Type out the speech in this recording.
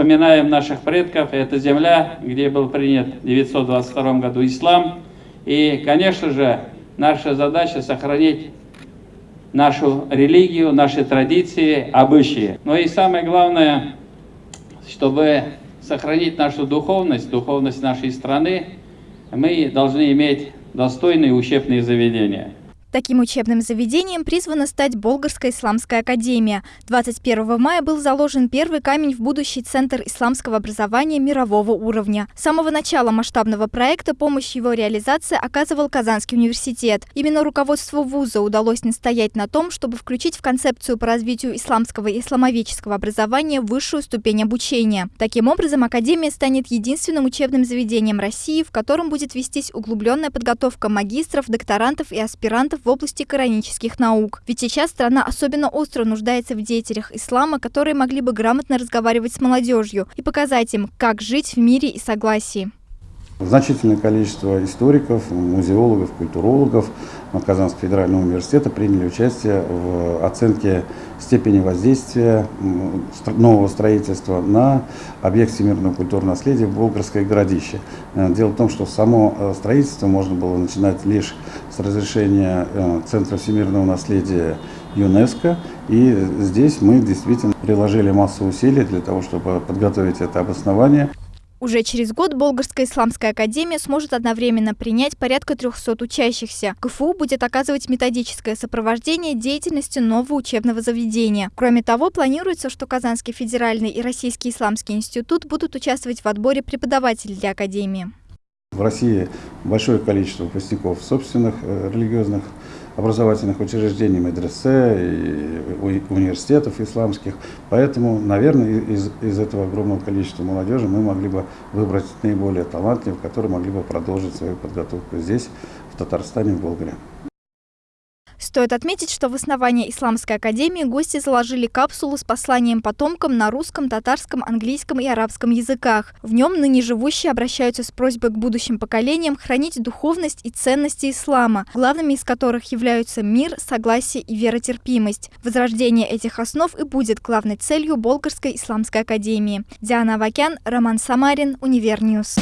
вспоминаем наших предков. Это земля, где был принят в 922 году ислам. И, конечно же, наша задача сохранить нашу религию, наши традиции, обычаи. Но и самое главное, чтобы сохранить нашу духовность, духовность нашей страны, мы должны иметь достойные учебные заведения. Таким учебным заведением призвана стать Болгарская исламская академия. 21 мая был заложен первый камень в будущий центр исламского образования мирового уровня. С самого начала масштабного проекта помощь его реализации оказывал Казанский университет. Именно руководству вуза удалось настоять на том, чтобы включить в концепцию по развитию исламского и исламоведческого образования высшую ступень обучения. Таким образом, академия станет единственным учебным заведением России, в котором будет вестись углубленная подготовка магистров, докторантов и аспирантов в области коранических наук. Ведь сейчас страна особенно остро нуждается в деятелях ислама, которые могли бы грамотно разговаривать с молодежью и показать им, как жить в мире и согласии. Значительное количество историков, музеологов, культурологов Казанского федерального университета приняли участие в оценке степени воздействия нового строительства на объект всемирного культурного наследия Болгарское городище. Э, дело в том, что само э, строительство можно было начинать лишь с разрешения э, Центра всемирного наследия ЮНЕСКО. И здесь мы действительно приложили массу усилий для того, чтобы подготовить это обоснование. Уже через год Болгарская исламская академия сможет одновременно принять порядка 300 учащихся. КФУ будет оказывать методическое сопровождение деятельности нового учебного заведения. Кроме того, планируется, что Казанский федеральный и Российский исламский институт будут участвовать в отборе преподавателей для академии. В России большое количество выпускников собственных э, религиозных образовательных учреждений, медресе и университетов исламских. Поэтому, наверное, из, из этого огромного количества молодежи мы могли бы выбрать наиболее талантливых, которые могли бы продолжить свою подготовку здесь, в Татарстане, в Болгарии. Стоит отметить, что в основании Исламской академии гости заложили капсулу с посланием потомкам на русском, татарском, английском и арабском языках. В нем ныне живущие обращаются с просьбой к будущим поколениям хранить духовность и ценности ислама, главными из которых являются мир, согласие и веротерпимость. Возрождение этих основ и будет главной целью Болгарской исламской академии. Диана Авакян, Роман Самарин, Univer News.